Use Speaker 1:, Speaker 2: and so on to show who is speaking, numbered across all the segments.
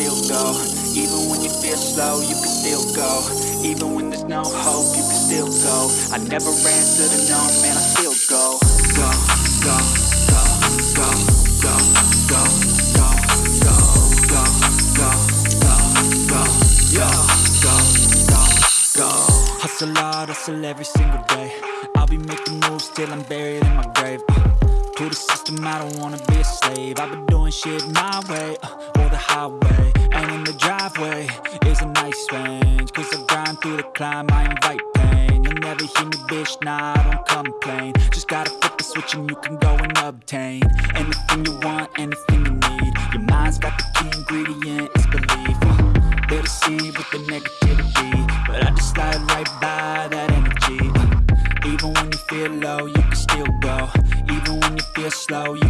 Speaker 1: still go Even when you feel slow, you can still go Even when there's no hope, you can still go I never answer to no, man, I still go Go, go, go, go, go, go, go, go, go, go, go, go, yo, go, go, go Hustle hard, hustle every single day I'll be making moves till I'm buried in my grave uh, To the system, I don't wanna be a slave I've been doing shit my way, uh, or the highway And in the driveway is a nice range Cause I grind through the climb, I invite pain. You'll never hear me, bitch, nah, I don't complain. Just gotta flip the switch and you can go and obtain Anything you want, anything you need. Your mind's got the key ingredient, it's belief. Uh, They're deceived with the negativity But I just slide right by that energy. Uh, Even when you feel low, you can still go. Even when you feel slow, you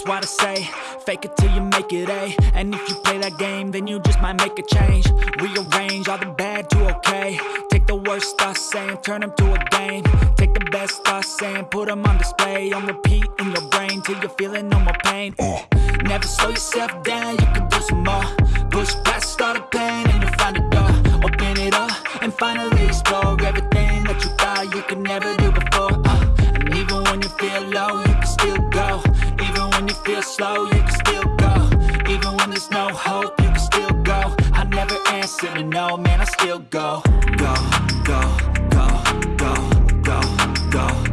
Speaker 1: That's why I say, fake it till you make it A. And if you play that game, then you just might make a change. Rearrange all the bad to okay. Take the worst thoughts saying, turn them to a game. Take the best thoughts saying, put them on display. On repeat in your brain till you're feeling no more pain. Uh. Never slow yourself down, you can do some more. Push past all the still go, go, go, go, go, go, go.